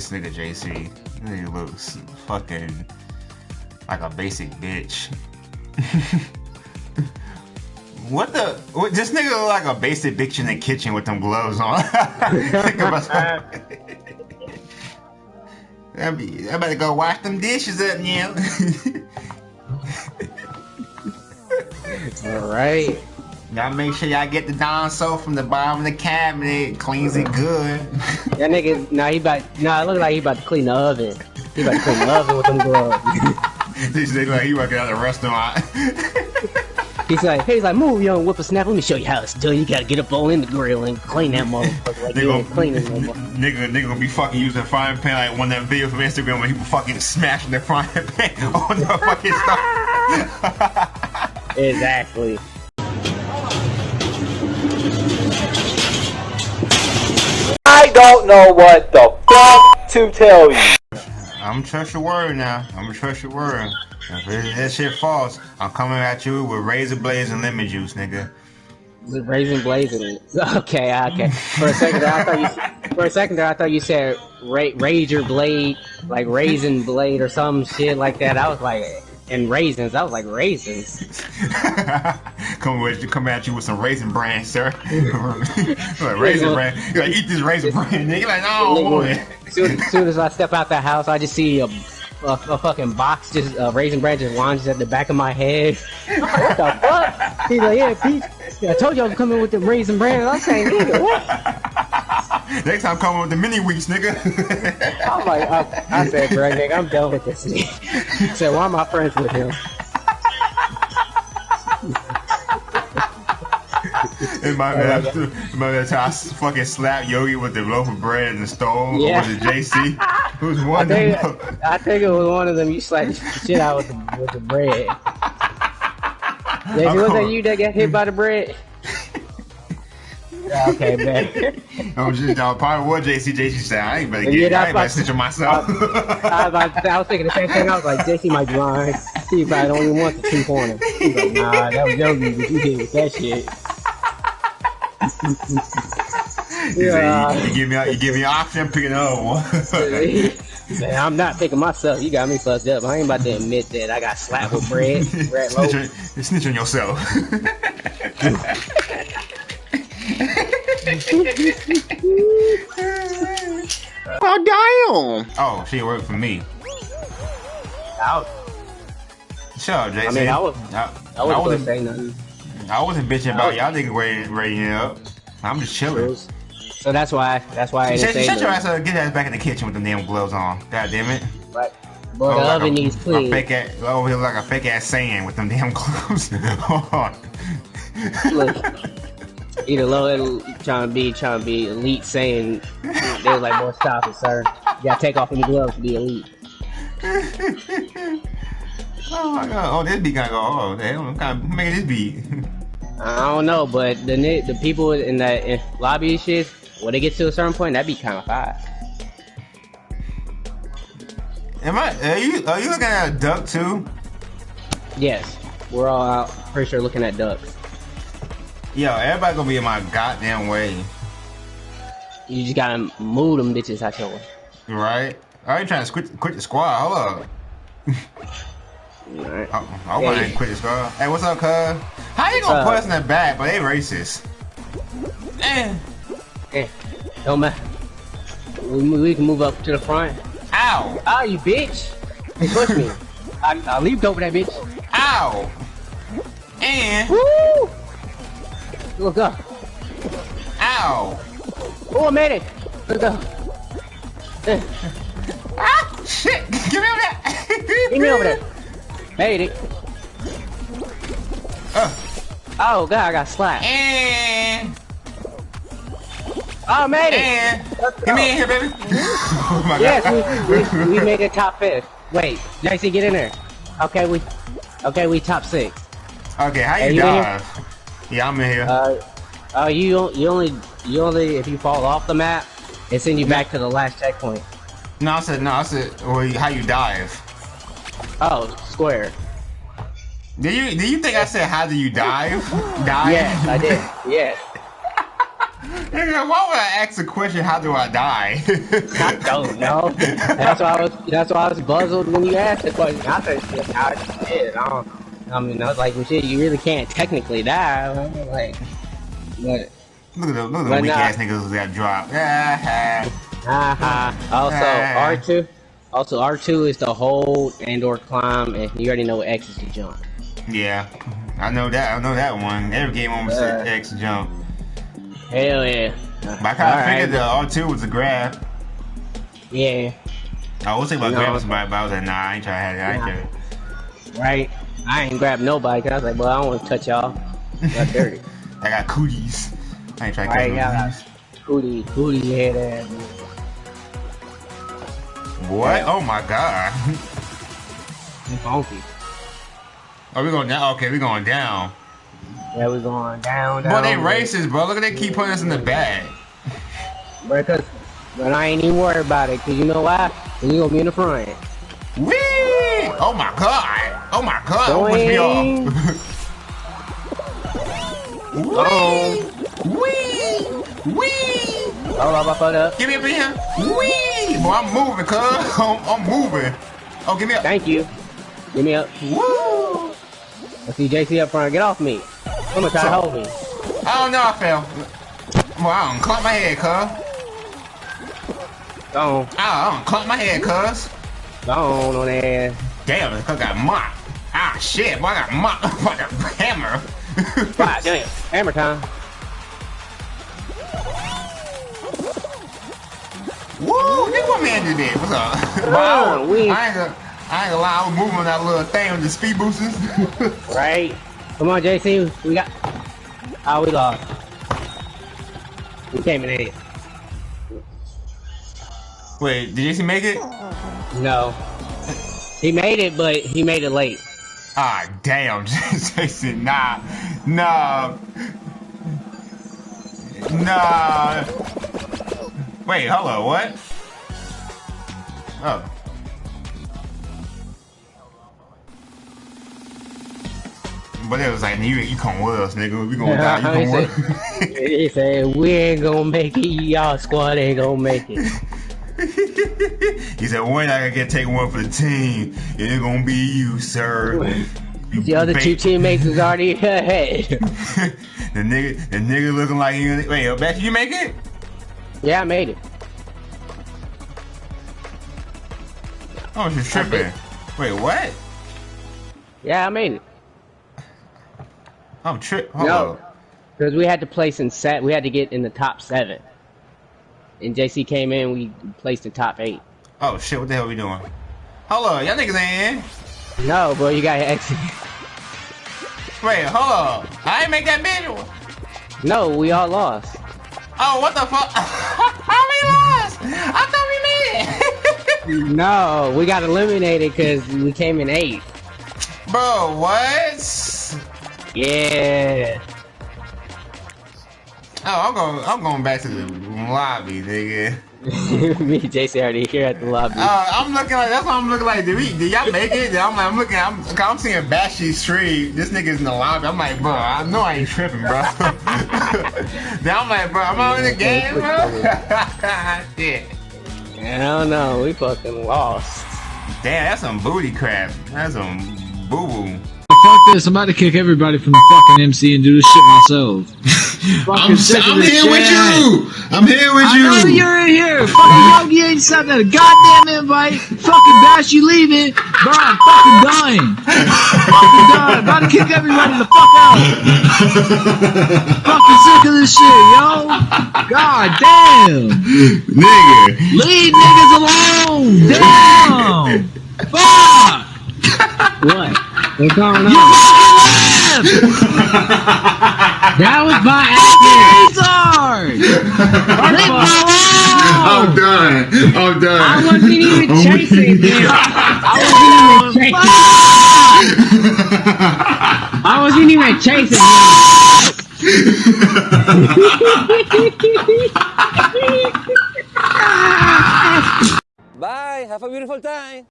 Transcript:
this nigga JC. He looks fucking like a basic bitch. what the? What, this nigga look like a basic bitch in the kitchen with them gloves on. Think about that. I better go wash them dishes up now. All right. Y'all make sure y'all get the Dawn soap from the bottom of the cabinet. Cleans it good. That nigga, nah, he about, nah, it look like he about to clean the oven. He about to clean the oven with them gloves. this nigga like he working at a restaurant. He's like, he's like, move, young whippersnapper. Let me show you how it's done. You gotta get up all in the grill and clean that motherfucker. Like, Nigga, clean it, motherfucker. nigga, nigga gonna be fucking using a frying pan like one of them videos from Instagram when people fucking smashing their frying pan on the fucking stuff. Exactly. Don't know what the fuck to tell you. I'm trust your word now. I'm gonna trust your word. If it- that shit false, I'm coming at you with razor blades and lemon juice, nigga. The raisin blazing. Okay, okay. For a second there, I thought you. For a second there, I thought you said ra- razor blade, like raisin blade or some shit like that. I was like, and raisins. I was like raisins. come with come at you with some raisin bran, sir. like raisin bran. You like eat this raisin bran, nigga. Like no, I want it. Soon, soon as I step out that house, I just see a, a, a fucking box, just uh, raisin bran just launches at the back of my head. what the fuck? He's like, yeah, Pete. I told you I was coming with the raisin bran. I'm saying, nigga, what? Next time, come with the Mini-Wheats, nigga. I'm like, I, I said, bro, nigga, I'm done with this. Nigga. Said, why am I friends with him? In my man, my man, I fucking slapped Yogi with the loaf of bread and the stove. Yeah. Or was it JC? It was I one of them. I think it was one of them. You slapped the shit out with the, with the bread. Jay, was that you that got hit by the bread? Okay, man. I was just, I probably what JC. JC said, I ain't better Yeah, get, I ain't better snitch on myself. I, was about- I was thinking the same thing. I was like, JC might be lying. He probably don't even want the two him. He's like, nah, that was but you hit with that shit. Said, you, you give me, you give me an option, pick another one. Said, I'm not picking myself. You got me fucked up. I ain't about to admit that I got slapped with bread. bread snitch, on, snitch on yourself. Oh damn! oh, she worked for me. Out. Shut up, JC. I mean, I was- I, I wasn't wasn't, gonna nothing. I wasn't bitching about oh. y'all niggas rating, rating it up. I'm just chilling. So that's why. That's why I didn't Shut, say shut your ass up. Get that back in the kitchen with the damn gloves on. God damn it. But, but Oh, the like oven a, needs a clean. fake ass, over here like a fake ass sand with them damn gloves on. Look, either low trying to be trying to be elite, saying they was like, "Boy, stop it, sir. You gotta take off them gloves to be elite." oh my god. Oh, this beat gonna go. Oh, oh, damn. I'm kind of making this beat. I don't know, but the the people in that in lobby and shit, when they get to a certain point, that'd be kind of fire. Am I? Are you? Are you looking at a duck too? Yes, we're all out, pretty sure looking at ducks. Yo, everybody gonna be in my goddamn way, You just gotta move them bitches out your way. right? I ain't trying to quit, quit the squad. Hold up. Alright. I, I want Hey. to quit the squad. Hey, what's up, cuz? How you gonna Uh, put us in the back, but they racist? Eh. Eh, don't matter. We, we can move up to the front. Ow! Ah, you bitch! Hey, push me. I, I leaped over that bitch. Ow! And Woo! Look up. ow! Oh, I made it. Look up. Ah! Shit! Give me over that! Get me over there. Made it. Uh, Oh god, I got slapped. and Oh, I made it. and give me in here, baby. oh my Yes, god! we, we, we made it top fifth. Wait, JC, get in there. Okay, we, okay, we top six. okay, how you you dive? Yeah, I'm in here. Uh, oh, you you only you only if you fall off the map, it send you back to the last checkpoint. no, I said no. I said well, how you dive? Oh, square. Did you did you think I said how do you dive? Dive? Yes, I did. Yes. Why would I ask the question? How do I die? I don't know. That's why I was. That's why I was buzzled when you asked the question. I said, I did. I don't. I mean, I was like, well, shit, you really can't technically die. Like, but Look at the look at the weak ass niggas who got dropped. Also, Ah. R two. Also, R two is the hold and or climb, and you already know what X is to jump. yeah, I know that. I know that one. Every game almost said Uh. X jump. Hell yeah. But I kind of figured the R two was a grab. Yeah. I was thinking about grabbing somebody, but I was like, nah, I ain't trying to have it. I ain't trying. Right. I ain't grabbed nobody because I was like, well, I don't want to touch y'all. Got dirty. I got cooties. I ain't trying to catch no I- Booty, booty head ass. cooties. What? Oh my god. You funky. Are we going down? Okay, we going down. Yeah, we going down, down. Boy, they racist, bro. Look at they keep putting us in the bag. But, cause, but I ain't even worried about it, because you know why? 'Cause you gonna be in the front. Wee! Oh my god! Oh my god! Don't push me Boing. off. Wee! Wee! Wee! Hold up, I fucked up. Give me up in here. Wee! Boy, I'm moving, cuz. I'm, I'm moving. Oh, give me up. Thank you. Give me up. Woo! I see JC up front. Get off me. I'm gonna try to hold me. I don't know, I fell. Boy, I don't clump my head, cuz. On. I don't clump my head, cuz. Go on on there. Damn, this cuz got mocked. Ah, shit, boy, I got mocked by the hammer. God damn. Hammer time. Woo! This what man did it. What's up? Come Wow. on, we- I ain't gonna, I ain't gonna lie. I was moving that little thing with the speed boosters. Right. Come on, JC. We got. Oh, we lost. We came in eight. Wait, did JC make it? No. He made it, but he made it late. Ah, damn, Jason. Nah, nah, nah. Wait, hello, what? Oh. But it was like, you, you come with us, nigga. We gonna die. You come with He said, we ain't gonna make it. Y'all squad ain't gonna make it. He said, not gonna get take one for the team. It ain't gonna be you, sir. You The other two teammates is already ahead. the nigga, the nigga looking like he. Wait, Becky, you make it? yeah, I made it. Oh, she's tripping. Wait, what? Yeah, I made it. I'm tripping. No. Because we had to place in set. We had to get in the top seven. And JC came in. We placed the top eight. Oh shit, what the hell are we doing? Hold up, y'all niggas ain't in. No, bro, you got to exit. Wait, hold up. I ain't make that visual. No, we all lost. Oh, what the fuck? How we lost? I thought we made it. No, we got eliminated because we came in eight. Bro, what? Yeah. Oh, I'm going. I'm going back to the lobby, nigga. Me and JC already here at the lobby. Uh, I'm looking like that's what I'm looking like. Did we? Did y'all make it? I'm, like, I'm looking. I'm, I'm seeing Bashy Street. This nigga's in the lobby. I'm like, bro. I know I ain't tripping, bro. then I'm like, bro. I'm out on the game, bro. Shit. I don't know. We fucking lost. Damn, that's some booty crap. That's some boo boo. Fuck this, I'm about to kick everybody from the fucking MC and do this shit myself. I'm, Fucking sick of I'm this here with you. I'm here with I know you. you're in here. Fucking Yogi ain't sent that goddamn invite. Fucking Bash, you leaving. Bro, I'm fucking done. fucking done. About to kick everybody the fuck out. fucking sick of this shit, yo. God damn. Nigga. Leave niggas alone. Damn. Fuck. What? What's going You on? fucking left. That was by Fucking retard. Leave me I'm done. I'm done. I wasn't even I'm chasing him. I wasn't even chasing. I wasn't even chasing him. Bye. Have a beautiful time.